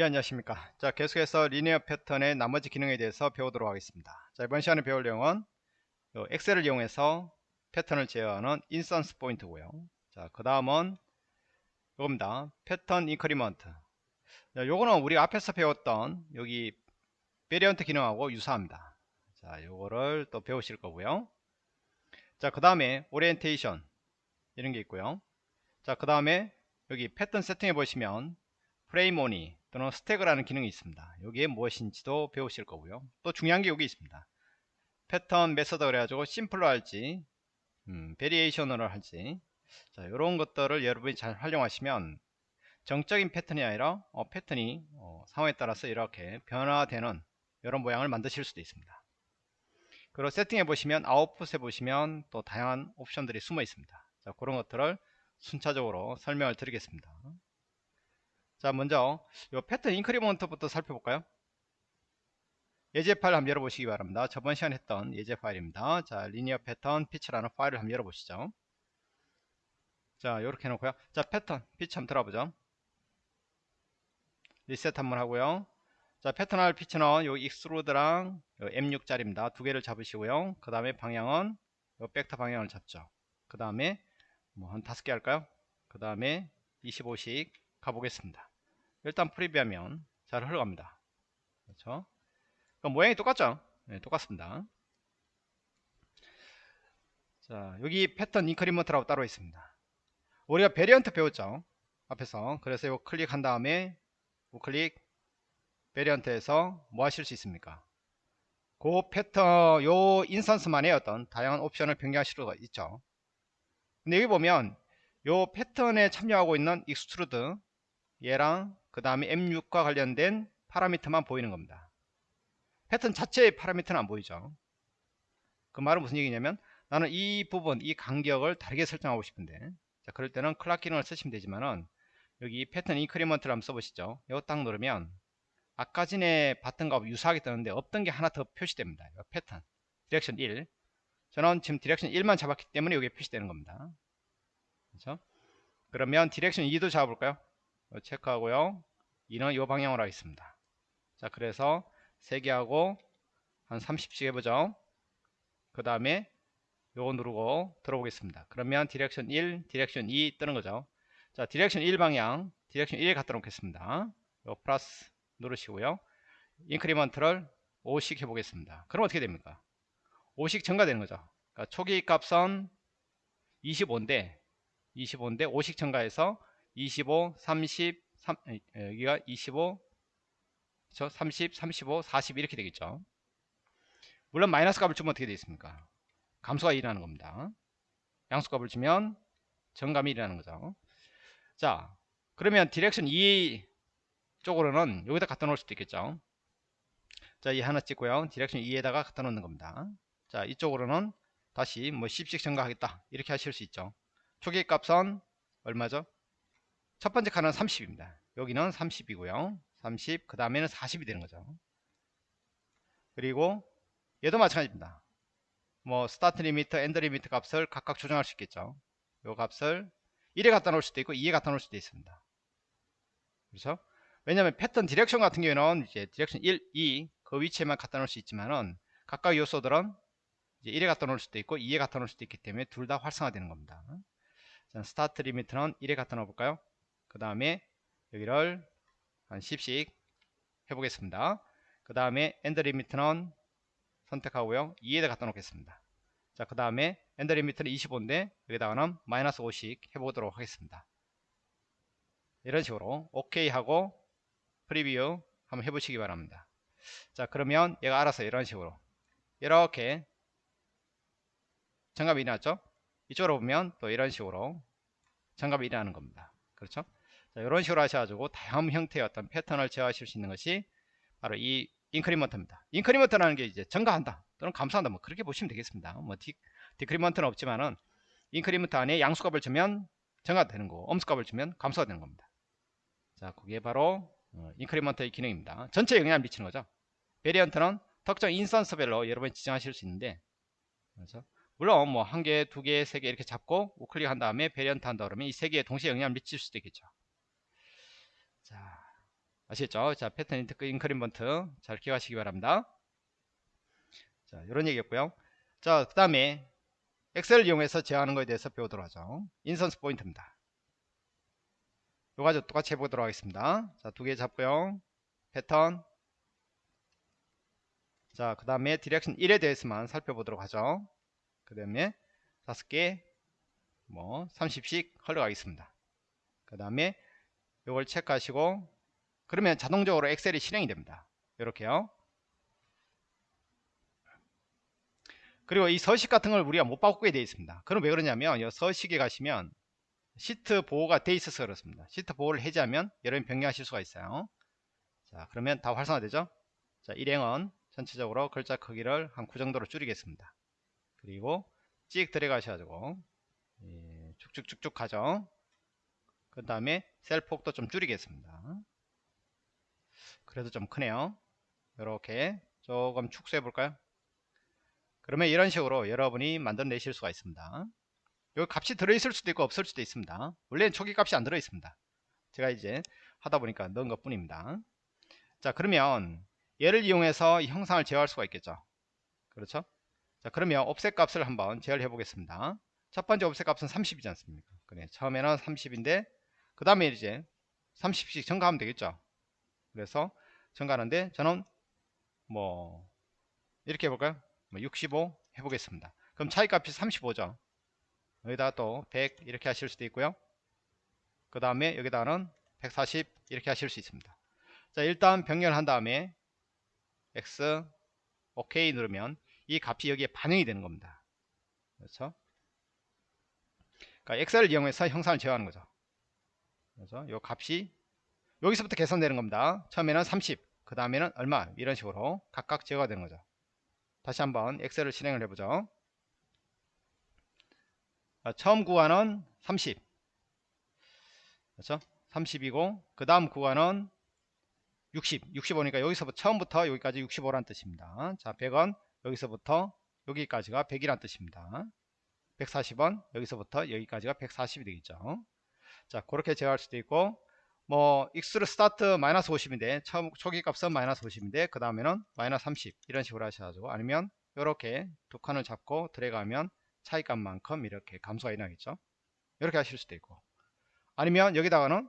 예 안녕하십니까. 자 계속해서 linear 패턴의 나머지 기능에 대해서 배우도록 하겠습니다. 자 이번 시간에 배울 내용은 엑셀을 이용해서 패턴을 제어하는 instance 포인트고요. 자그 다음은 이겁니다. 패턴 increment. 자, 요거는 우리 앞에서 배웠던 여기 variant 기능하고 유사합니다. 자 요거를 또 배우실 거고요. 자그 다음에 오리엔테이션 이런 게 있고요. 자그 다음에 여기 패턴 세팅해 보시면 frame only 또는 stagger라는 기능이 있습니다. 여기에 무엇인지도 배우실 거고요. 또 중요한 게 여기 있습니다. 패턴 method 그래가지고 simple로 할지 음, variation으로 할지 자 이런 것들을 여러분이 잘 활용하시면 정적인 패턴이 아니라 어, 패턴이 어, 상황에 따라서 이렇게 변화되는 이런 모양을 만드실 수도 있습니다. 그리고 세팅해 보시면 아웃풋에 보시면 또 다양한 옵션들이 숨어 있습니다. 자 그런 것들을 순차적으로 설명을 드리겠습니다. 자 먼저 이 패턴 increment부터 살펴볼까요? 예제 파일 한번 열어보시기 바랍니다. 저번 시간에 했던 예제 파일입니다. 자 linear 패턴 feature라는 파일을 한번 열어보시죠. 자 이렇게 해놓고요. 자 패턴 피치 한번 들어보죠. 리셋 한번 하고요. 자 패턴 할 feature는 요 extrude랑 요 M6짜리입니다. 두 개를 잡으시고요. 그 다음에 방향은 요 벡터 방향을 잡죠. 그 다음에 뭐 한 다섯 개 할까요? 그 다음에 25씩 가보겠습니다 일단 프리뷰하면 잘 흘러갑니다. 그렇죠? 모양이 똑같죠? 네, 똑같습니다. 자, 여기 패턴 increment라고 따로 있습니다. 우리가 variant 배웠죠? 앞에서. 그래서 이거 클릭한 다음에 우클릭 variant에서 뭐 하실 수 있습니까? 그 패턴, 요 instance만의 어떤 다양한 옵션을 변경하실 수가 있죠. 근데 여기 보면 요 패턴에 참여하고 있는 extrude 얘랑 그 다음에 M6과 관련된 파라미터만 보이는 겁니다. 패턴 자체의 파라미터는 안 보이죠. 그 말은 무슨 얘기냐면 나는 이 부분, 이 간격을 다르게 설정하고 싶은데 자, 그럴 때는 clock 기능을 쓰시면 되지만은 여기 패턴 increment를 한번 써보시죠. 이거 딱 누르면 아까 전에 봤던 거하고 유사하게 뜨는데 없던 게 하나 더 표시됩니다. 패턴 direction 1 저는 지금 direction 1만 잡았기 때문에 여기에 표시되는 겁니다. 그렇죠? 그러면 direction 2도 잡아볼까요? 체크하고요. 2는 이 방향으로 하겠습니다. 자, 그래서 3개 하고 한 30씩 해보죠. 그 다음에 요거 누르고 들어보겠습니다. 그러면 direction 1, direction 2 뜨는 거죠. 자, direction 1 방향, direction 1에 갖다 놓겠습니다. 요 플러스 누르시고요. increment를 5씩 해보겠습니다. 그럼 어떻게 됩니까? 5씩 증가되는 거죠. 그러니까 초기 값은 25인데 25인데 5씩 증가해서 25, 30, 3, 여기가 25, 그쵸? 30, 35, 40 이렇게 되겠죠. 물론 마이너스 값을 주면 어떻게 되겠습니까? 감소가 일어나는 겁니다. 양수 값을 주면 증감이 일어나는 거죠. 자, 그러면 direction 2 쪽으로는 여기다 갖다 놓을 수도 있겠죠. 자, 이 하나 찍고요. direction 2에다가 갖다 놓는 겁니다. 자, 이쪽으로는 다시 뭐 10씩 증가하겠다. 이렇게 하실 수 있죠. 초기 값은 얼마죠? 첫 번째 칸은 30입니다. 여기는 30이고요. 30, 그 다음에는 40이 되는 거죠. 그리고 얘도 마찬가지입니다. 뭐 start limit, end limit 값을 각각 조정할 수 있겠죠. 요 값을 1에 갖다 놓을 수도 있고 2에 갖다 놓을 수도 있습니다. 그렇죠? 왜냐하면 패턴 direction 같은 경우에는 이제 direction 1, 2 그 위치에만 갖다 놓을 수 있지만은 각각 요소들은 이제 1에 갖다 놓을 수도 있고 2에 갖다 놓을 수도 있기 때문에 둘 다 활성화되는 겁니다. 자, start limit는 1에 갖다 놓아 볼까요? 그 다음에 여기를 한 10씩 해보겠습니다. 그 다음에 end limit는 선택하고요. 2에다 갖다 놓겠습니다. 자, 그 다음에 end limit는 25인데 여기다가는 마이너스 5씩 해보도록 하겠습니다. 이런 식으로 OK 하고 프리뷰 한번 해보시기 바랍니다. 자, 그러면 얘가 알아서 이런 식으로 이렇게 증감이 일어났죠? 이쪽으로 보면 또 이런 식으로 증감이 일어나는 겁니다. 그렇죠? 자, 이런 식으로 하셔가지고 다양한 형태의 어떤 패턴을 제어하실 수 있는 것이 바로 이 increment입니다. increment라는 게 이제 증가한다 또는 감소한다 뭐 그렇게 보시면 되겠습니다. 뭐 디, decrement는 없지만은 increment 안에 양수값을 주면 증가되는 거고 음수값을 주면 감소가 되는 겁니다. 자, 그게 바로 어, increment의 기능입니다. 전체 영향을 미치는 거죠. variant는 특정 instance별로 여러분이 지정하실 수 있는데 그렇죠? 물론 뭐 한 개, 두 개, 세 개 이렇게 잡고 우클릭한 다음에 variant 한다 그러면 이 세 개에 동시에 영향을 미칠 수도 있겠죠. 자, 아시겠죠? 자, 패턴 인트 increment 잘 기억하시기 바랍니다. 자, 이런 얘기였고요. 자, 그 다음에 엑셀을 이용해서 제어하는 것에 대해서 배우도록 하죠. instance point입니다. 요 가지고 똑같이 해보도록 하겠습니다. 자, 두 개 잡고요. 패턴. 자, 그 다음에 direction 1에 대해서만 살펴보도록 하죠. 그 다음에 다섯 개, 뭐, 30씩 흘러가겠습니다. 그 다음에 요걸 체크하시고, 그러면 자동적으로 엑셀이 실행이 됩니다. 이렇게요. 그리고 이 서식 같은 걸 우리가 못 바꾸게 되어 있습니다. 그럼 왜 그러냐면, 이 서식에 가시면, 시트 보호가 돼 있어서 그렇습니다. 시트 보호를 해제하면 여러분 변경하실 수가 있어요. 자, 그러면 다 활성화되죠? 자, 일행은 전체적으로 글자 크기를 한 9 정도로 줄이겠습니다. 그리고 찍 들어가셔가지고 예, 쭉쭉쭉쭉 가죠. 그 다음에 셀 폭도 좀 줄이겠습니다. 그래도 좀 크네요. 이렇게 조금 축소해 볼까요? 그러면 이런 식으로 여러분이 만들어내실 수가 있습니다. 여기 값이 들어있을 수도 있고 없을 수도 있습니다. 원래는 초기 값이 안 들어 있습니다. 제가 이제 하다 보니까 넣은 것 뿐입니다. 자 그러면 얘를 이용해서 형상을 제어할 수가 있겠죠. 그렇죠? 자 그러면 옵셋 값을 한번 제어를 해 보겠습니다. 첫 번째 옵셋 값은 30이지 않습니까? 그래 처음에는 30인데 그 다음에 이제 30씩 증가하면 되겠죠. 그래서 증가하는데 저는 뭐 이렇게 해볼까요? 뭐 65 해보겠습니다. 그럼 차이 값이 35죠. 여기다가 또 100 이렇게 하실 수도 있고요 그 다음에 여기다가는 140 이렇게 하실 수 있습니다 자 일단 병렬 한 다음에 X OK 누르면 이 값이 여기에 반영이 되는 겁니다 그렇죠 그러니까 엑셀을 이용해서 형상을 제어하는 거죠 그래서 이 값이 여기서부터 계산되는 겁니다. 처음에는 30 그 다음에는 얼마? 이런 식으로 각각 제어가 되는 거죠. 다시 한번 엑셀을 실행을 해보죠. 아, 처음 구간은 30 그렇죠? 30이고 그 다음 구간은 60 65니까 여기서부터 처음부터 여기까지 65란 뜻입니다. 자 100은 여기서부터 여기까지가 100이란 뜻입니다. 140은 여기서부터 여기까지가 140이 되겠죠 자 그렇게 제어할 수도 있고 뭐 extrude start 마이너스 50인데 처음 초기 값은 마이너스 50인데 그 다음에는 마이너스 30 이런 식으로 하셔가지고 아니면 이렇게 두 칸을 잡고 들어가면 차이값만큼 이렇게 감소가 일어나겠죠? 이렇게 하실 수도 있고. 아니면 여기다가는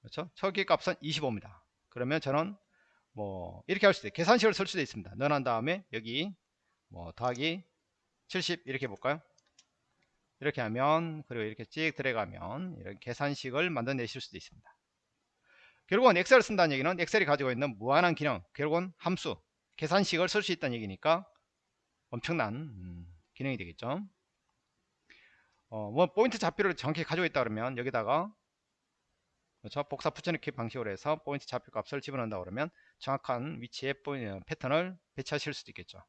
그렇죠? 초기 값은 25입니다. 그러면 저는 뭐 이렇게 할 수도 있고 계산식을 쓸 수도 있습니다. 넣어놓은 다음에 여기 뭐 더하기 70 이렇게 볼까요 이렇게 하면 그리고 이렇게 찍 들어가면 이런 계산식을 만들어내실 수도 있습니다. 결국은 엑셀을 쓴다는 얘기는 엑셀이 가지고 있는 무한한 기능 결국은 함수 계산식을 쓸 수 있다는 얘기니까 엄청난 음, 기능이 되겠죠. 어, 뭐 포인트 좌표를 정확히 가지고 있다 그러면 여기다가 그렇죠? 복사 붙여넣기 방식으로 해서 포인트 좌표 값을 집어넣는다 그러면 정확한 위치에 패턴을 배치하실 수도 있겠죠.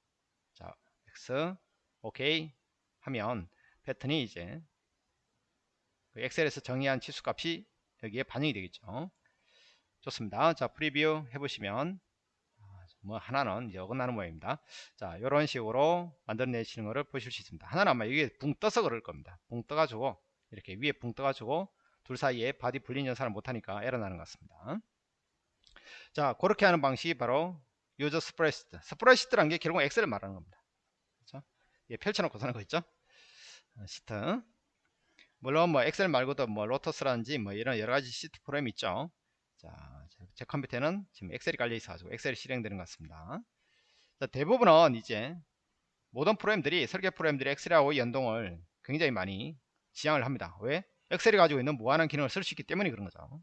자 X OK 하면 패턴이 이제 그 엑셀에서 정의한 치수값이 여기에 반영이 되겠죠. 좋습니다. 자 preview 해보시면 뭐 하나는 이제 어긋나는 모양입니다. 자 이런 식으로 만들어내시는 것을 보실 수 있습니다. 하나는 아마 이게 붕 떠서 그럴 겁니다. 붕 떠가지고 이렇게 위에 붕 떠가지고 둘 사이에 body 분리 연산을 못하니까 에러 나는 것 같습니다. 자 그렇게 하는 방식이 바로 use spreadsheet spreadsheet란 게 결국 엑셀을 말하는 겁니다. 그렇죠? 예, 펼쳐놓고 쓰는 거 있죠? 어, 시트. 물론 뭐 엑셀 말고도 뭐 로터스라든지 뭐 이런 여러가지 시트 프로그램 있죠. 자 제 컴퓨터는 지금 엑셀이 깔려 있어 가지고 엑셀이 실행되는 것 같습니다. 자, 대부분은 이제 모든 프로그램들이 설계 프로그램들이 엑셀하고 연동을 굉장히 많이 지향을 합니다. 왜? 엑셀이 가지고 있는 무한한 기능을 쓸 수 있기 때문에 그런 거죠.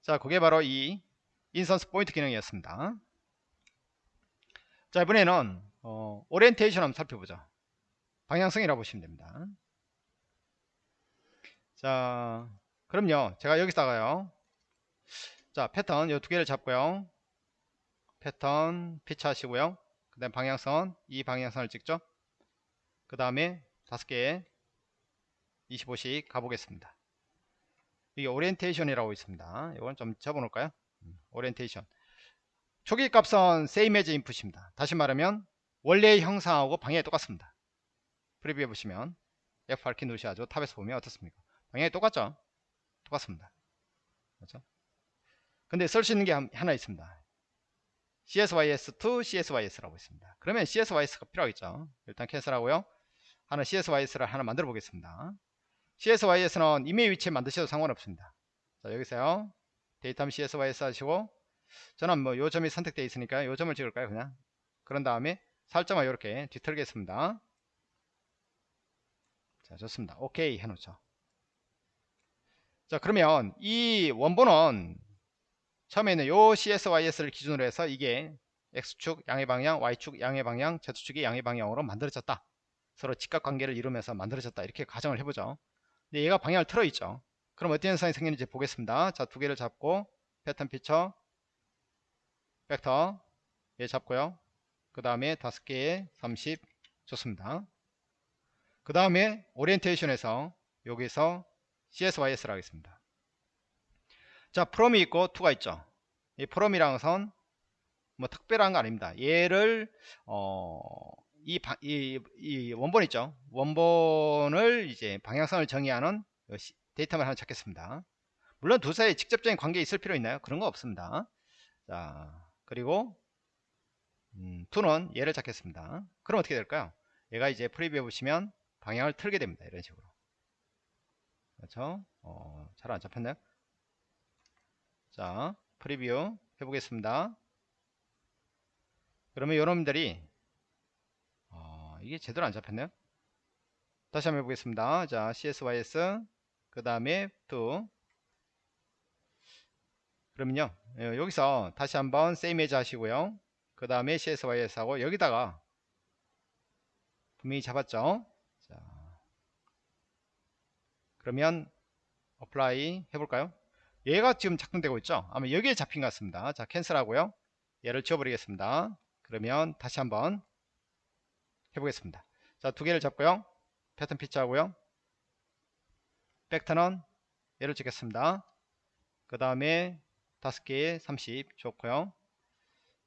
자 그게 바로 이 instance point 기능이었습니다. 자 이번에는 어, 오리엔테이션 한번 살펴보죠 방향성이라고 보시면 됩니다. 자 그럼요. 제가 여기다가요. 자 패턴 이 두 개를 잡고요. pattern feature 하시고요. 그 다음 방향선 이 방향선을 찍죠. 그 다음에 다섯 개 25씩 가보겠습니다. 이게 오리엔테이션이라고 있습니다. 이건 좀 접어 놓을까요? 음, 오리엔테이션. 초기 값은 same as input입니다. 다시 말하면 원래의 형상하고 방향이 똑같습니다 preview 해보시면 F8키 누르셔가지고 top에서 보면 어떻습니까 방향이 똑같죠 똑같습니다 그렇죠 근데 쓸 수 있는 게 한- 하나 있습니다. CSYS to CSYS라고 있습니다. 그러면 CSYS가 필요하겠죠. 일단 cancel하고요. 하나 CSYS를 하나 만들어 보겠습니다. CSYS는 임의의 위치에 만드셔도 상관없습니다. 자, 여기서요. 데이터 CSYS 하시고 저는 뭐 요 점이 선택되어 있으니까 요 점을 찍을까요, 그냥. 그런 다음에 살짝만 이렇게 뒤틀겠습니다. 자, 좋습니다. 오케이 해 놓죠. 자, 그러면 이 원본은 처음에는 요 CSYS를 기준으로 해서 이게 X축 양의 방향, Y축 양의 방향, Z축이 양의 방향으로 만들어졌다. 서로 직각 관계를 이루면서 만들어졌다. 이렇게 가정을 해보죠. 근데 얘가 방향을 틀어 있죠. 그럼 어떤 현상이 생기는지 보겠습니다. 자, 두 개를 잡고 패턴 피처, 벡터 얘 잡고요. 그 다음에 다섯 개에 30 좋습니다. 그 다음에 오리엔테이션에서 여기서 CSYS를 하겠습니다. 자, 프롬이 있고 투가 있죠. 이 프롬이랑 선, 뭐 특별한 거 아닙니다. 얘를 어, 이, 바- 이, 이 원본 있죠. 원본을 이제 방향성을 정의하는 datum 하나 찾겠습니다. 물론 두 사이에 직접적인 관계 있을 필요 있나요? 그런 거 없습니다. 자, 그리고 음, to는 얘를 찾겠습니다. 그럼 어떻게 될까요? 얘가 이제 preview에 보시면 방향을 틀게 됩니다. 이런 식으로. 그렇죠? 어, 잘 안 잡혔나요? 자, preview 해보겠습니다. 그러면 여러분들이 어, 이게 제대로 안 잡혔네요. 다시 한번 해보겠습니다. 자, CSYS 그 다음에 to 그러면요 예, 여기서 다시 한번 same as 하시고요. 그 다음에 CSYS 하고 여기다가 분명히 잡았죠. 자, 그러면 apply 해볼까요? 얘가 지금 작동되고 있죠. 아마 여기에 잡힌 것 같습니다. 자, 캔슬 하고요. 얘를 지워버리겠습니다. 그러면 다시 한번 해보겠습니다. 자, 두 개를 잡고요. 패턴 피치 하고요. 벡터는 얘를 찍겠습니다. 그 다음에 다섯 개에 30 좋고요.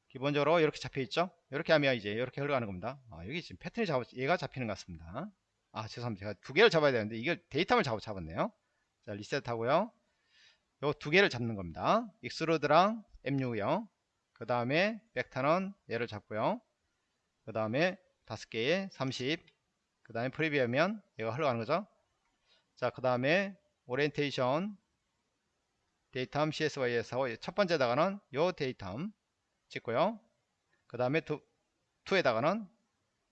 기본적으로 이렇게 잡혀 있죠. 이렇게 하면 이제 이렇게 흘러가는 겁니다. 아, 여기 지금 패턴이 잡 얘가 잡히는 것 같습니다. 아, 죄송합니다. 제가 두 개를 잡아야 되는데 이걸 데이터를 잡아 잡았네요. 자, 리셋 하고요. 요 두 개를 잡는 겁니다. extrude랑 M6이요. 그 다음에 벡터는 얘를 잡고요. 그 다음에 다섯 개에 30. 그 다음에 preview 하면 얘가 흘러가는 거죠. 자, 그 다음에 오리엔테이션 CSYS 하고 첫 번째다가는 요 datum 찍고요. 그 다음에 to, to에다가는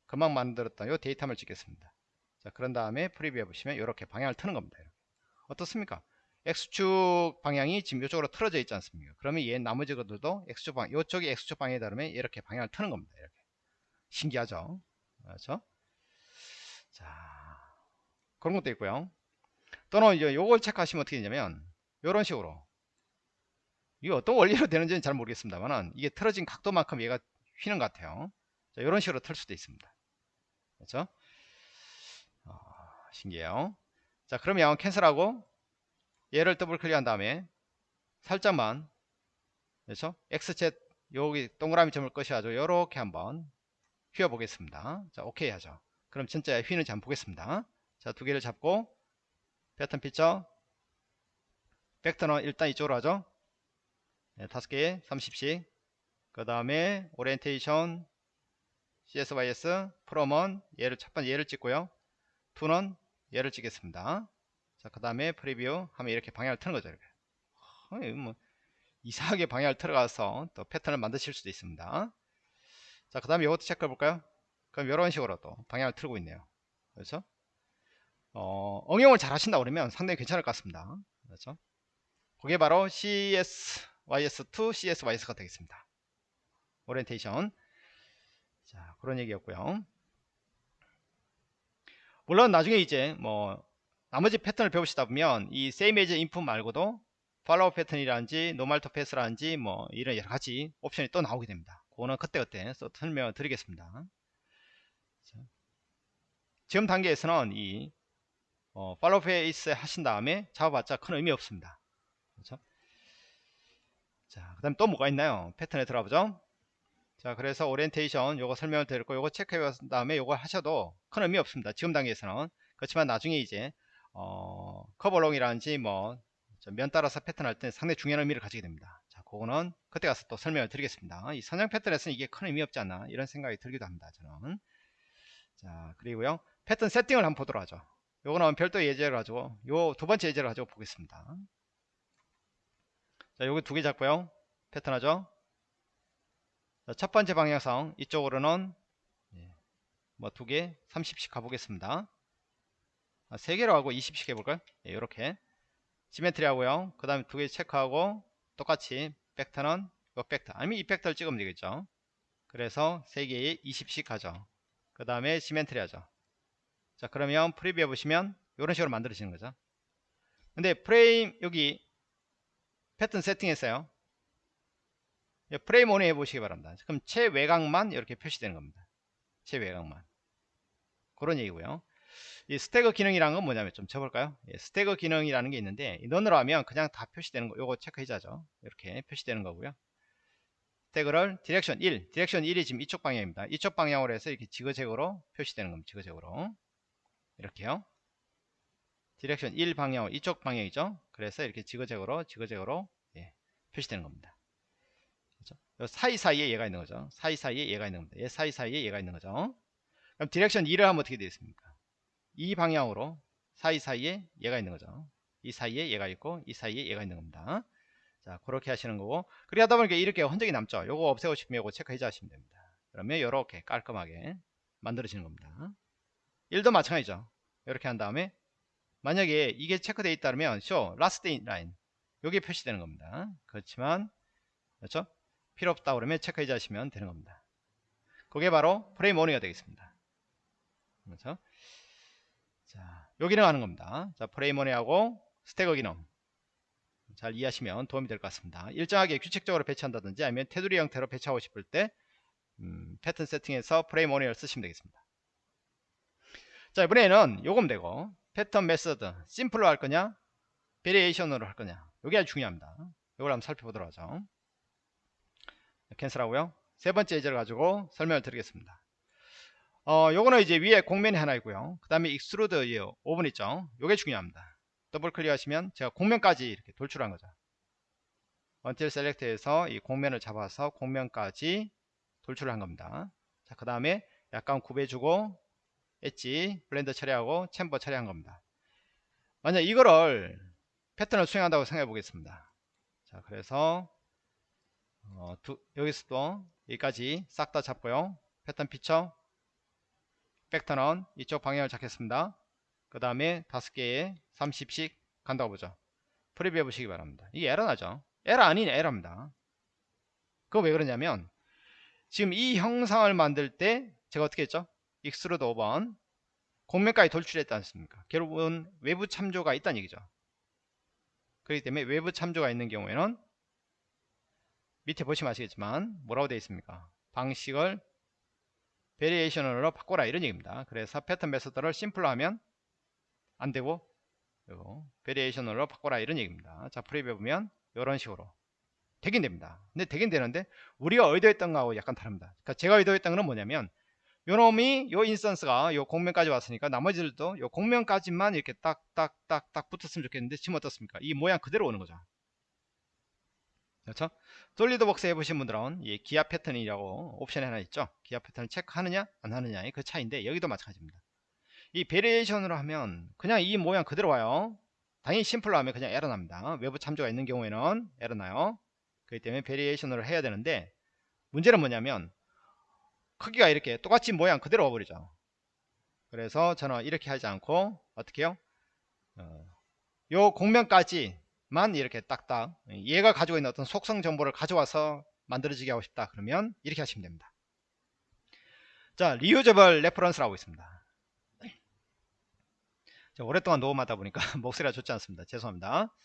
금방 만들었던 요 datum을 찍겠습니다. 자, 그런 다음에 preview해 보시면 이렇게 방향을 트는 겁니다. 이렇게. 어떻습니까? X축 방향이 지금 이쪽으로 틀어져 있지 않습니까? 그러면 얘 나머지 것들도 X축 방, 이쪽이 X축 방향에 따르면 이렇게 방향을 트는 겁니다. 이렇게. 신기하죠? 그렇죠? 자, 그런 것도 있고요. 또는 이제 요걸 체크하시면 어떻게 되냐면, 이런 식으로. 이게 어떤 원리로 되는지는 잘 모르겠습니다만은, 이게 틀어진 각도만큼 얘가 휘는 것 같아요. 자, 이런 식으로 틀 수도 있습니다. 그렇죠? 어, 신기해요. 자, 그러면 캔슬하고, 얘를 더블 클릭한 다음에 살짝만 그렇죠? XZ 여기 동그라미 점을 꺼셔가지고 이렇게 한번 휘어 보겠습니다. 자, 오케이 하죠. 그럼 진짜 휘는지 한번 보겠습니다. 자, 두 개를 잡고 패턴 피처 벡터는 일단 이쪽으로 하죠. 네, 다섯 개에 30씩 그 다음에 오리엔테이션 CSYS from은 얘를 첫 번째 얘를 찍고요. to는 얘를 찍겠습니다. 자, 그 다음에 preview 하면 이렇게 방향을 트는 거죠. 이렇게. 어, 이거 뭐 이상하게 방향을 틀어가서 또 패턴을 만드실 수도 있습니다. 자, 그 다음에 이것도 체크해 볼까요? 그럼 이런 식으로 또 방향을 틀고 있네요. 그렇죠? 어, 응용을 잘 하신다 그러면 상당히 괜찮을 것 같습니다. 그렇죠? 그게 바로 CSYS2 CSYS가 되겠습니다. 오리엔테이션. 자, 그런 얘기였고요. 물론 나중에 이제 뭐 나머지 패턴을 배우시다 보면 이 same as input 말고도 follow pattern이라든지 normal to path라든지 뭐 이런 여러 가지 옵션이 또 나오게 됩니다. 그거는 그때그때 또 설명을 드리겠습니다. 자, 지금 단계에서는 이 어, follow face 하신 다음에 잡아봤자 큰 의미 없습니다. 그렇죠? 자, 그 다음에 또 뭐가 있나요? 패턴에 들어가 보죠. 자, 그래서 오리엔테이션 요거 설명을 드렸고 요거 체크해 본 다음에 요거 하셔도 큰 의미 없습니다. 지금 단계에서는. 그렇지만 나중에 이제 어, curve along이라든지 뭐면 따라서 패턴 할 때 상당히 중요한 의미를 가지게 됩니다. 자, 그거는 그때 가서 또 설명을 드리겠습니다. 이 선형 패턴에서는 이게 큰 의미 없지 않나 이런 생각이 들기도 합니다 저는. 자 그리고요. 패턴 세팅을 한번 보도록 하죠. 요거는 별도 예제를 가지고 요 두 번째 예제를 가지고 보겠습니다. 자 요거 두 개 잡고요. 패턴 하죠? 자, 첫 번째 방향성 이쪽으로는 뭐 두 개 30씩 가보겠습니다. 아, 세 개로 하고 20씩 해볼까요? 예, 이렇게. 시메트리 하고요. 그 다음에 두 개 체크하고 똑같이 벡터는 이 벡터. 아니면 이 벡터를 찍으면 되겠죠? 그래서 세 개에 20씩 가죠. 그 다음에 symmetric 하죠. 자 그러면 preview 해보시면 이런 식으로 만들어지는 거죠. 근데 프레임 여기 패턴 세팅에서요. 예, frame only 해보시기 바랍니다. 그럼 최외곽만 이렇게 표시되는 겁니다. 최외곽만. 그런 얘기고요. 이 stagger 기능이라는 건 뭐냐면 좀 쳐볼까요? 예, stagger 기능이라는 게 있는데 none으로 하면 그냥 다 표시되는 거 요거 체크 해제죠. 이렇게 표시되는 거고요. stagger를 direction 1 direction 1이 지금 이쪽 방향입니다. 이쪽 방향으로 해서 이렇게 지그재그로 표시되는 겁니다. 지그재그로. 이렇게요. direction 1 방향 이쪽 방향이죠. 그래서 이렇게 지그재그로 지그재그로 예, 표시되는 겁니다? 사이사이에 얘가 있는 거죠. 사이사이에 얘가 있는 겁니다. 얘 사이사이에 얘가 있는 거죠. 그럼 direction 2를 하면 어떻게 되겠습니까? 이 방향으로 사이사이에 얘가 있는 거죠. 이 사이에 얘가 있고 이 사이에 얘가 있는 겁니다. 자 그렇게 하시는 거고. 그렇게 하다 보니까 이렇게 흔적이 남죠. 요거 없애고 싶으면 요거 체크해 주시면 됩니다. 그러면 이렇게 깔끔하게 만들어지는 겁니다. 1도 마찬가지죠. 이렇게 한 다음에 만약에 이게 체크되어 있다면 show last line. 여기 표시되는 겁니다. 그렇지만 그렇죠 필요 없다 그러면 체크해 주시면 되는 겁니다 그게 바로 프레임 오닝이 되겠습니다 그렇죠 자, 요 기능 하는 겁니다. 자, 프레임 오닝하고 스태거 기능. 잘 이해하시면 도움이 될 것 같습니다. 일정하게 규칙적으로 배치한다든지 아니면 테두리 형태로 배치하고 싶을 때 음, 패턴 세팅에서 frame only를 쓰시면 되겠습니다. 자, 이번에는 요건 됐고 pattern method simple로 할 거냐 variation으로 할 거냐 요게 아주 중요합니다. 요걸 한번 살펴보도록 하죠. cancel하고요. 세 번째 예제를 가지고 설명을 드리겠습니다. 어, 요거는 이제 위에 곡면이 하나 있고요. 그 다음에 extrude 5번 있죠. 요게 중요합니다. 더블 클릭하시면 제가 공면까지 이렇게 돌출한 거죠. until select에서 이 공면을 잡아서 공면까지 돌출을 한 겁니다. 자, 그 다음에 약간 구배 주고 edge, blend 처리하고 chamfer 처리한 겁니다. 만약 이거를 패턴을 수행한다고 생각해 보겠습니다. 자, 그래서 어, 두, 여기서도 여기까지 싹 다 잡고요. 패턴 피처 벡터는 이쪽 방향을 잡겠습니다. 그 다음에 다섯 개에 30씩 간다고 보죠. preview 해 보시기 바랍니다. 이게 에러 나죠? 에러 아닌 에러입니다. 그거 왜 그러냐면 지금 이 형상을 만들 때 제가 어떻게 했죠? extrude 5번 공면까지 돌출했지 않습니까? 결국은 외부 참조가 있다는 얘기죠. 그렇기 때문에 외부 참조가 있는 경우에는 밑에 보시면 아시겠지만 뭐라고 되어 있습니까? 방식을 variation으로 바꿔라 이런 얘기입니다. 그래서 패턴 method를 simple로 하면 안되고 이거 variation으로 바꿔라 이런 얘기입니다. 자 preview 보면 이런 식으로 되긴 됩니다. 근데 되긴 되는데 우리가 의도했던 거하고 약간 다릅니다. 그러니까 제가 의도했던 거는 뭐냐면 요 놈이 요 instance가 요 공면까지 왔으니까 나머지들도 요 공면까지만 이렇게 딱딱딱딱 붙었으면 좋겠는데 지금 어떻습니까? 이 모양 그대로 오는 거죠. 그렇죠? 솔리드웍스 해보신 분들은 이 기하 패턴이라고 옵션이 하나 있죠. 기하 패턴을 체크하느냐 안 하느냐의 그 차이인데 여기도 마찬가지입니다. 이 variation으로 하면 그냥 이 모양 그대로 와요. 당연히 simple로 하면 그냥 에러 납니다. 외부 참조가 있는 경우에는 에러 나요. 그렇기 때문에 variation으로 해야 되는데 문제는 뭐냐면 크기가 이렇게 똑같이 모양 그대로 와버리죠. 그래서 저는 이렇게 하지 않고 어떻게 해요? 어, 요 공면까지 만 이렇게 딱딱 얘가 가지고 있는 어떤 속성 정보를 가져와서 만들어지게 하고 싶다 그러면 이렇게 하시면 됩니다. 자 reusable reference라고 있습니다. 자, 오랫동안 녹음하다 보니까 목소리가 좋지 않습니다. 죄송합니다.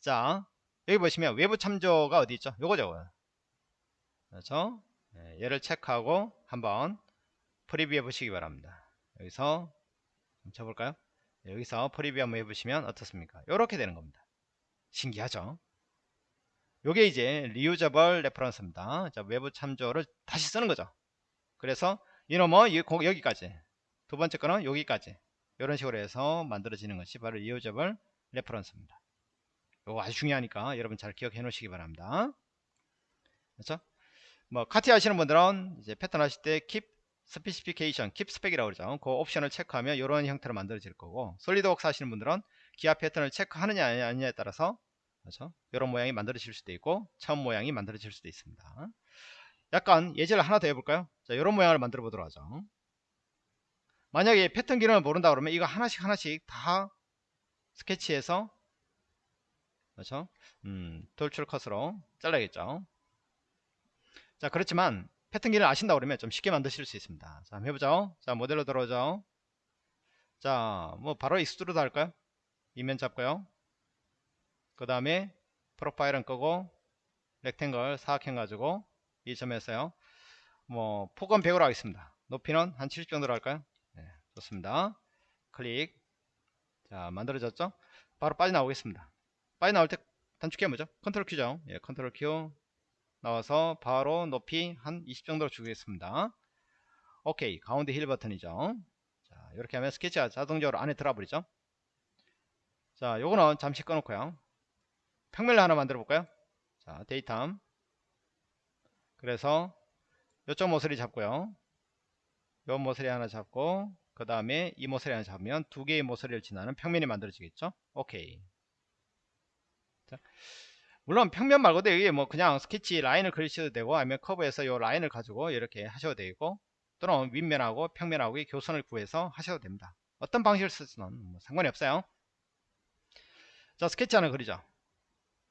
자 여기 보시면 외부 참조가 어디 있죠? 요거죠. 그렇죠? 네, 얘를 체크하고 한번 preview 해 보시기 바랍니다. 여기서 쳐볼까요? 여기서 preview 한번 해보시면 어떻습니까? 이렇게 되는 겁니다 신기하죠? 요게 이제 reusable reference입니다. 자, 외부 참조를 다시 쓰는 거죠. 그래서 이놈은 여기까지. 두 번째 거는 여기까지. 이런 식으로 해서 만들어지는 것이 바로 reusable reference입니다. 요거 아주 중요하니까 여러분 잘 기억해 놓으시기 바랍니다. 그렇죠? 뭐 카티 하시는 분들은 이제 패턴 하실 때 keep specification, keep spec이라고 그러죠. 그 옵션을 체크하면 이런 형태로 만들어질 거고 솔리드웍스 하시는 분들은 기아 패턴을 체크하느냐 아니냐에 따라서 그렇죠? 이런 모양이 만들어질 수도 있고 처음 모양이 만들어질 수도 있습니다. 약간 예제를 하나 더 해볼까요? 자, 이런 모양을 만들어 보도록 하죠. 만약에 패턴 기능을 모른다 그러면 이거 하나씩 하나씩 다 스케치해서 그렇죠? 음, 돌출 컷으로 잘라야겠죠. 자, 그렇지만 패턴 기능을 아신다 그러면 좀 쉽게 만드실 수 있습니다. 자, 한번 해보죠. 자, 모델로 들어오죠. 자, 뭐 바로 extrude 할까요? 이 면 잡고요. 그 다음에 프로파일은 끄고 rectangle 사각형 가지고 이 점에서요. 뭐 폭은 100으로 하겠습니다. 높이는 한 70 정도로 할까요? 네, 좋습니다. 클릭. 자, 만들어졌죠? 바로 빠져나오겠습니다. 빠져나올 때 단축키가 뭐죠? 컨트롤 Q죠. 예, 컨트롤 Q 나와서 바로 높이 한 20 정도로 주겠습니다. 오케이. 가운데 휠 버튼이죠. 자, 이렇게 하면 스케치가 자동적으로 안에 들어와 버리죠. 자, 요거는 잠시 꺼놓고요. 평면을 하나 만들어 볼까요? 자, datum. 그래서 요쪽 모서리 잡고요. 요 모서리 하나 잡고 그 다음에 이 모서리 하나 잡으면 두 개의 모서리를 지나는 평면이 만들어지겠죠. 오케이. 자, 물론 평면 말고도 여기에 뭐 그냥 스케치 라인을 그리셔도 되고 아니면 커브에서 요 라인을 가지고 이렇게 하셔도 되고 또는 윗면하고 평면하고의 교선을 구해서 하셔도 됩니다. 어떤 방식을 쓰든 뭐 상관이 없어요. 자 스케치 하나 그리죠.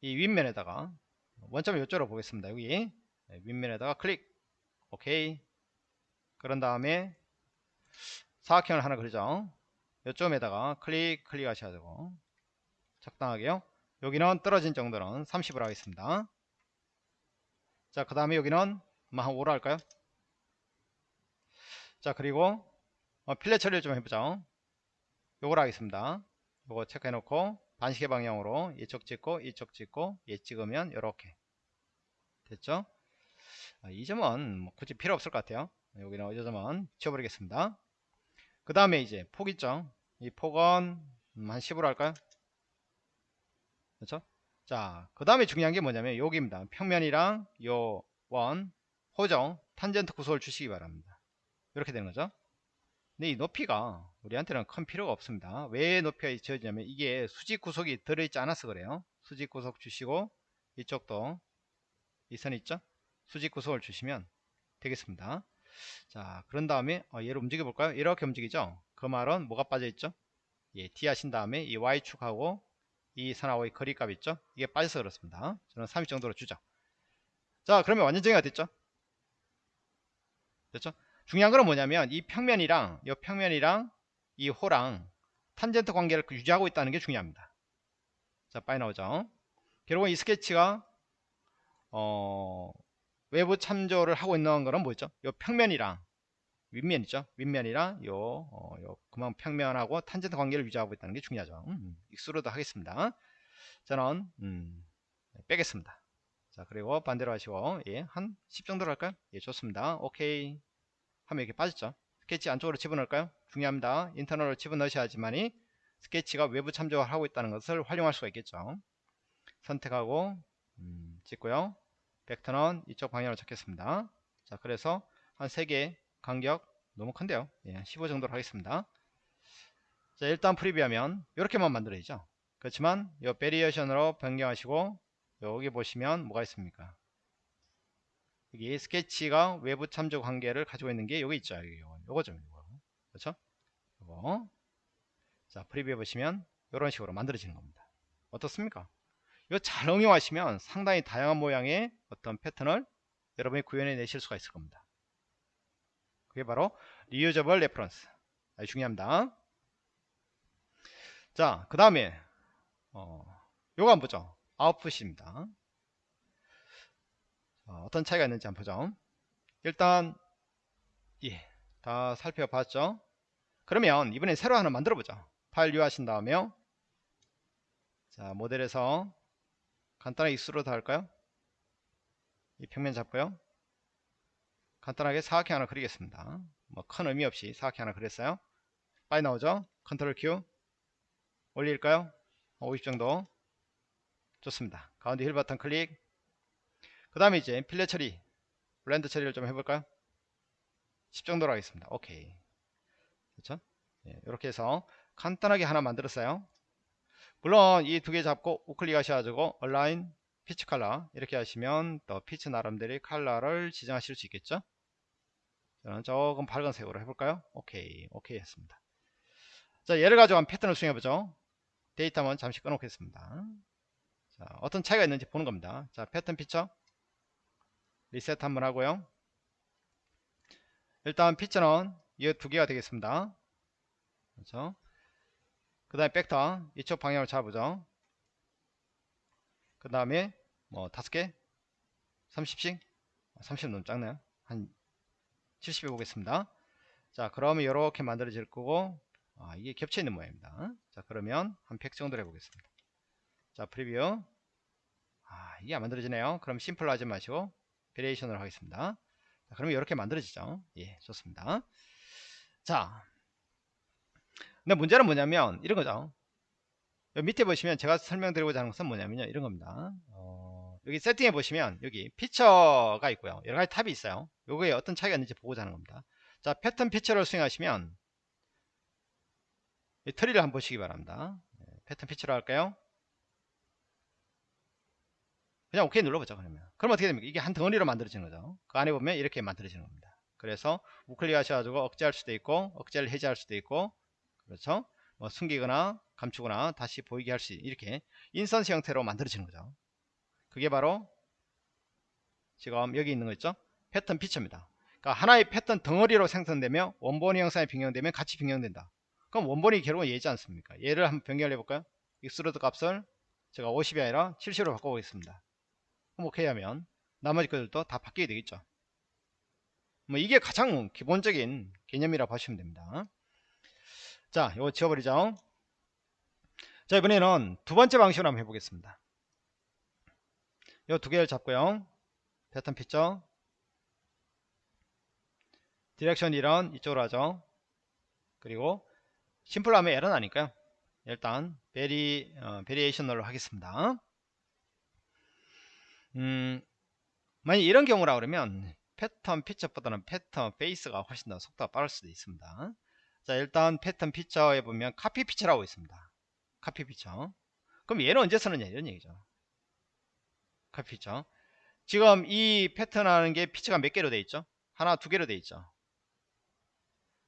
이 윗면에다가 원점을 이쪽으로 보겠습니다. 여기 네, 윗면에다가 클릭 오케이 그런 다음에 사각형을 하나 그리죠. 이쪽에다가 클릭 클릭 하셔야 되고 적당하게요. 여기는 떨어진 정도는 30으로 하겠습니다. 자, 그 다음에 여기는 뭐한 5로 할까요? 자, 그리고 어, 필렛 처리를 좀 해보죠. 요걸 하겠습니다. 요거 체크해 놓고 반시계 방향으로 이쪽 찍고 이쪽 찍고 얘 찍으면 이렇게 됐죠? 아, 이 점은 뭐 굳이 필요 없을 것 같아요. 여기는 이 점은 지워버리겠습니다. 그 다음에 이제 폭 있죠? 이 폭은 음, 한 10으로 할까요? 그렇죠? 자, 그 다음에 중요한 게 뭐냐면 여기입니다. 평면이랑 요 원, 호정, 탄젠트 구속을 주시기 바랍니다. 이렇게 되는 거죠. 근데 이 높이가 우리한테는 큰 필요가 없습니다. 왜 높이가 지어지냐면 이게 수직 구속이 들어있지 않아서 그래요. 수직 구속 주시고 이쪽도 이 선 있죠? 수직 구속을 주시면 되겠습니다. 자, 그런 다음에 어, 얘를 움직여 볼까요? 이렇게 움직이죠? 그 말은 뭐가 빠져 있죠? 예, D 하신 다음에 이 Y축하고 이 선하고의 거리값 있죠? 이게 빠져서 그렇습니다. 저는 30 정도로 주죠. 자, 그러면 완전 정의가 됐죠? 됐죠? 중요한 건 뭐냐면 이 평면이랑 이 평면이랑 이 호랑 탄젠트 관계를 유지하고 있다는 게 중요합니다. 자, 빨리 나오죠? 결국은 이 스케치가 어, 외부 참조를 하고 있는 거는 뭐죠? 이 평면이랑 윗면이죠. 윗면이랑 요, 어, 요 그만 평면하고 탄젠트 관계를 유지하고 있다는 게 중요하죠. 음, extrude 하겠습니다. 저는 음, 빼겠습니다. 자 그리고 반대로 하시고 예, 한 10 정도로 할까요? 예 좋습니다. 오케이 하면 이렇게 빠졌죠. 스케치 안쪽으로 집어넣을까요? 중요합니다. internal로 집어넣으셔야지만이 스케치가 외부 참조를 하고 있다는 것을 활용할 수가 있겠죠. 선택하고 음, 찍고요. 벡터는 이쪽 방향으로 잡겠습니다. 자 그래서 한 3개 간격 너무 큰데요. 예, 15 정도로 하겠습니다. 자, 일단 preview하면 이렇게만 만들어야죠. 그렇지만 이 variation으로 변경하시고 여기 보시면 뭐가 있습니까? 여기 스케치가 외부 참조 관계를 가지고 있는 게 여기 있죠. 요거, 요거죠. 요거. 그렇죠? 요거. 자, preview해 보시면 이런 식으로 만들어지는 겁니다. 어떻습니까? 이거 잘 응용하시면 상당히 다양한 모양의 어떤 패턴을 여러분이 구현해 내실 수가 있을 겁니다. 그게 바로 reusable reference 아주 중요합니다 자 그 다음에 어, 요거 한번 보죠 output입니다 어, 떤 차이가 있는지 한번 보죠 일단 예, 다 살펴봤죠 그러면 이번엔 새로 하나 만들어 보죠 파일 류 하신 다음에요 자 모델에서 간단하게 extrude 할까요 이 평면 잡고요 간단하게 사각형 하나 그리겠습니다. 뭐 큰 의미 없이 사각형 하나 그렸어요. 빨리 나오죠? control Q 올릴까요? 50 정도 좋습니다. 가운데 휠 버튼 클릭 그 다음에 이제 fillet 처리 blend 처리를 좀 해볼까요? 10 정도로 하겠습니다. 오케이. 그렇죠? 이렇게 해서 간단하게 하나 만들었어요. 물론 이 두 개 잡고 우클릭 하셔가지고 assign feature color 이렇게 하시면 또 피치 나름대로 컬러를 지정하실 수 있겠죠? 저는 조금 밝은색으로 해볼까요? 오케이. 오케이 했습니다. 자 얘를 가지고 한 패턴을 수행해보죠. datum 한번 잠시 꺼놓겠습니다. 자 어떤 차이가 있는지 보는 겁니다. 자 패턴 피처 리셋 한번 하고요. 일단 피처는 이 두 개가 되겠습니다. 그렇죠? 그 다음에 벡터 이쪽 방향을 잡아보죠. 그 다음에 뭐 다섯 개? 30씩? 30 너무 작네요. 한 70 해보겠습니다. 자 그러면 이렇게 만들어질 거고 아, 이게 겹쳐 있는 모양입니다. 자 그러면 한 100 정도로 해보겠습니다. 자 preview. 아 이게 안 만들어지네요. 그럼 simple로 하지 마시고 variation으로 하겠습니다. 자, 그러면 이렇게 만들어지죠. 예 좋습니다. 자 근데 문제는 뭐냐면 이런 거죠. 밑에 보시면 제가 설명드리고자 하는 것은 뭐냐면요. 이런 겁니다. 어, 여기 세팅해 보시면 여기 피처가 있고요. 여러 가지 타입이 있어요. 요거에 어떤 차이가 있는지 보고자 하는 겁니다. 자 pattern feature를 수행하시면 이 트리를 한번 보시기 바랍니다. 네, pattern feature로 할까요 그냥 오케이 눌러보죠 그러면. 그럼 어떻게 됩니까? 이게 한 덩어리로 만들어지는 거죠. 그 안에 보면 이렇게 만들어지는 겁니다. 그래서 우클릭 하셔가지고 억제할 수도 있고 억제를 해제할 수도 있고 그렇죠? 뭐 숨기거나 감추거나 다시 보이게 할 수 이렇게 instance 형태로 만들어지는 거죠. 그게 바로 지금 여기 있는 거 있죠? pattern feature입니다. 그러니까 하나의 패턴 덩어리로 생성되며 원본의 형상에 변경되면 같이 변경된다. 그럼 원본이 결국은 얘지 않습니까? 얘를 한번 변경을 해볼까요? extrude 값을 제가 50이 아니라 70으로 바꿔보겠습니다 오케이 하면 나머지 것들도 다 바뀌게 되겠죠. 뭐 이게 가장 기본적인 개념이라 고 보시면 됩니다. 자 이거 지워버리죠. 자 이번에는 두 번째 방식으로 한번 해보겠습니다. 이 두 개를 잡고요. pattern feature direction 1은 이쪽으로 하죠. 그리고 simple 하면 에러 나니까요. 일단 vari 어, variation으로 하겠습니다 음 만약 이런 경우라 그러면 pattern feature보다는 pattern face가 훨씬 더 속도가 빠를 수도 있습니다. 자 일단 패턴 피처에 보면 copy feature라고 있습니다. 카피 피처. 그럼 얘는 언제 쓰느냐 이런 얘기죠. 카피 피처. 지금 이 패턴 하는 게 피처가 몇 개로 돼 있죠? 하나 두 개로 돼 있죠?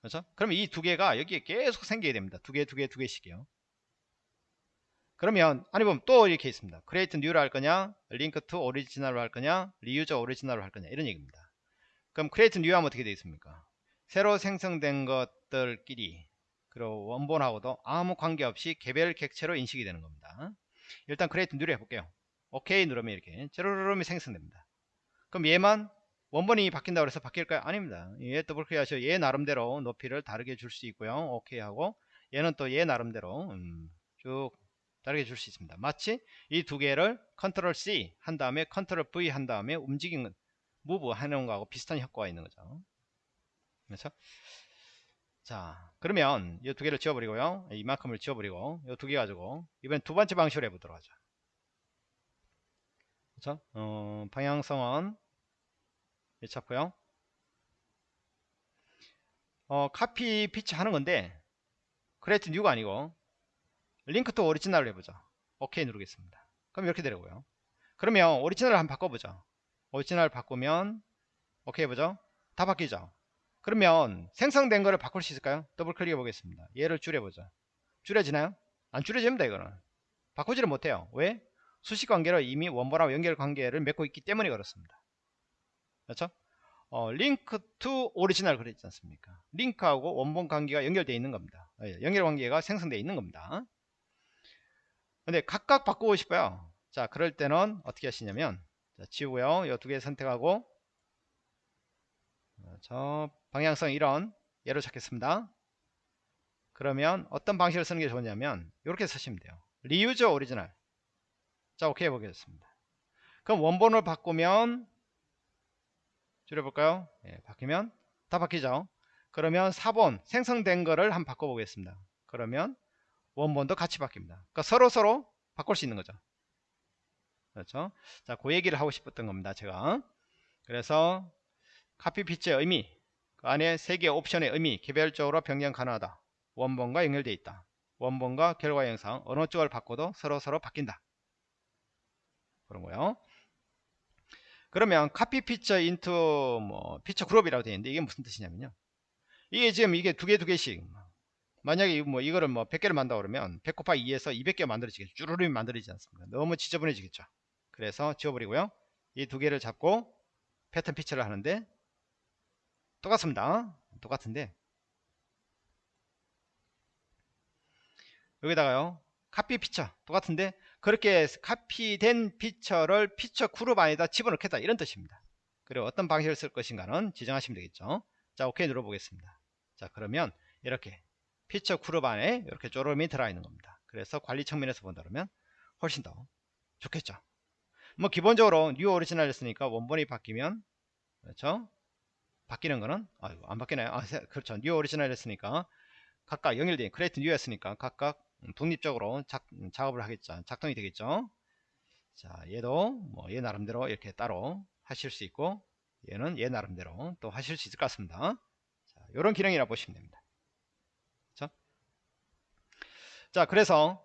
그렇죠? 그러면 이두 개가 여기에 계속 생기게 됩니다. 두 개 두 개 두 개씩이요 그러면 아니 보면 또 이렇게 있습니다 create new로 할 거냐 link to original로 할 거냐 reuse original로 할 거냐 이런 얘기입니다 그럼 create new 하면 어떻게 되어 있습니까 새로 생성된 것들끼리 그리고 원본하고도 아무 관계없이 개별 객체로 인식이 되는 겁니다. 일단 create new 해볼게요. 오케이 누르면 이렇게 제로로름이 생성됩니다. 그럼 얘만 원본이 바뀐다고 해서 바뀔까요? 아닙니다. 얘 더블 클릭 하셔 얘 나름대로 높이를 다르게 줄 수 있고요. 오케이 하고 얘는 또 얘 나름대로 음, 쭉 다르게 줄 수 있습니다. 마치 이 두 개를 control C 한 다음에 control V 한 다음에 움직이는 move 하는 거하고 비슷한 효과가 있는 거죠. 그렇죠? 자 그러면 이 두 개를 지워버리고요 이만큼을 지워버리고 이 두 개 가지고 이번엔 두 번째 방식으로 해보도록 하죠 그렇죠? 어, 방향성은 찾고요 어, copy feature 하는 건데 create new가 아니고 link to original을 해보죠 오케이 누르겠습니다 그럼 이렇게 되려고요 그러면 오리지널을 한번 바꿔보죠 오리지널 바꾸면 오케이 해보죠 다 바뀌죠 그러면 생성된 거를 바꿀 수 있을까요? 더블 클릭해 보겠습니다. 얘를 줄여보죠. 줄여지나요? 안 줄여집니다 이거는. 바꾸지를 못해요. 왜? 수식 관계로 이미 원본하고 연결 관계를 맺고 있기 때문에 그렇습니다. 그렇죠? 어, link to original 그랬지 않습니까? 링크하고 원본 관계가 연결되어 있는 겁니다. 예, 연결 관계가 생성되어 있는 겁니다. 근데 각각 바꾸고 싶어요. 자, 그럴 때는 어떻게 하시냐면 자, 지우고요. 이 두 개 선택하고 저 방향성 이런 예로 찾겠습니다. 그러면 어떤 방식을 쓰는 게 좋냐면 이렇게 쓰시면 돼요. reuse original. 자, 오케이 해보겠습니다. 그럼 원본을 바꾸면 줄여볼까요? 예, 바뀌면 다 바뀌죠. 그러면 사본 생성된 거를 한번 바꿔보겠습니다. 그러면 원본도 같이 바뀝니다. 그러니까 서로 서로 바꿀 수 있는 거죠. 그렇죠? 자 그 얘기를 하고 싶었던 겁니다 제가. 그래서 카피 피처의 의미 그 안에 세 개의 옵션의 의미 개별적으로 변경 가능하다. 원본과 연결되어 있다. 원본과 결과 형상 어느 쪽을 바꿔도 서로 서로 바뀐다. 그런 거요. 그러면 copy feature into 뭐 feature group이라고 되어 있는데 이게 무슨 뜻이냐면요. 이게 지금 이게 두 개 두 개씩 만약에 뭐 이거를 뭐 100개를 만다 그러면 100 곱하기 2에서 200개 만들어지겠죠. 쭈루rum이 만들어지지 않습니까 너무 지저분해지겠죠. 그래서 지워버리고요. 이 두 개를 잡고 패턴 피처를 하는데 똑같습니다. 똑같은데. 여기다가요. 카피 피처. 똑같은데 그렇게 카피된 피처를 피처 그룹 안에다 집어넣겠다. 이런 뜻입니다. 그리고 어떤 방식을 쓸 것인가는 지정하시면 되겠죠. 자 오케이. 눌러 보겠습니다. 자 그러면 이렇게 feature group 안에 이렇게 쪼름이 들어있는 겁니다. 그래서 관리 측면에서 본다 그러면 훨씬 더 좋겠죠. 뭐 기본적으로 new original 했으니까 원본이 바뀌면 그렇죠? 바뀌는 거는 아이고 안 바뀌나요? 아 그렇죠. new original 했으니까 각각 연결된 create new 했으니까 각각 독립적으로 작, 작업을 하겠죠. 작동이 되겠죠. 자 얘도 뭐 얘 나름대로 이렇게 따로 하실 수 있고 얘는 얘 나름대로 또 하실 수 있을 것 같습니다. 자, 이런 기능이라 보시면 됩니다 그렇죠? 자 그래서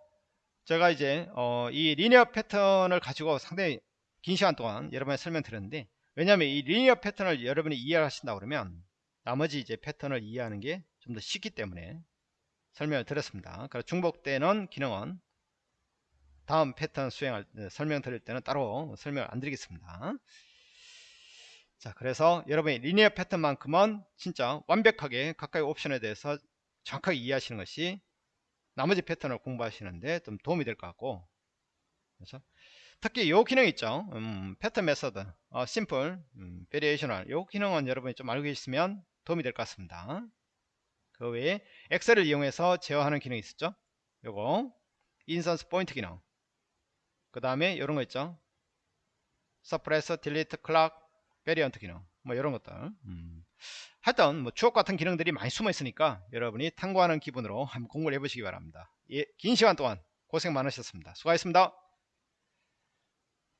제가 이제 어, 이 리니어 패턴을 가지고 상당히 긴 시간 동안 여러분에 설명드렸는데 왜냐하면 이 리니어 패턴을 여러분이 이해하신다 그러면 나머지 이제 패턴을 이해하는 게 좀 더 쉽기 때문에 설명을 드렸습니다. 그래서 중복되는 기능은 다음 패턴 수행할 설명 드릴 때는 따로 설명을 안 드리겠습니다. 자 그래서 여러분이 linear 패턴만큼은 진짜 완벽하게 각각의 옵션에 대해서 정확하게 이해하시는 것이 나머지 패턴을 공부하시는데 좀 도움이 될 것 같고. 그래서 특히 요 기능 있죠? 음, 패턴 method. 어, simple 음, variational 요 기능은 여러분이 좀 알고 계시면 도움이 될 것 같습니다. 그 외에 엑셀을 이용해서 제어하는 기능이 있었죠? 요거. instance point 기능. 그 다음에 이런 거 있죠? suppress delete clock variant 기능. 뭐 이런 것들. 음. 하여튼 뭐 주옥 같은 기능들이 많이 숨어 있으니까 여러분이 탐구하는 기분으로 한번 공부를 해보시기 바랍니다. 예, 긴 시간 동안 고생 많으셨습니다. 수고하셨습니다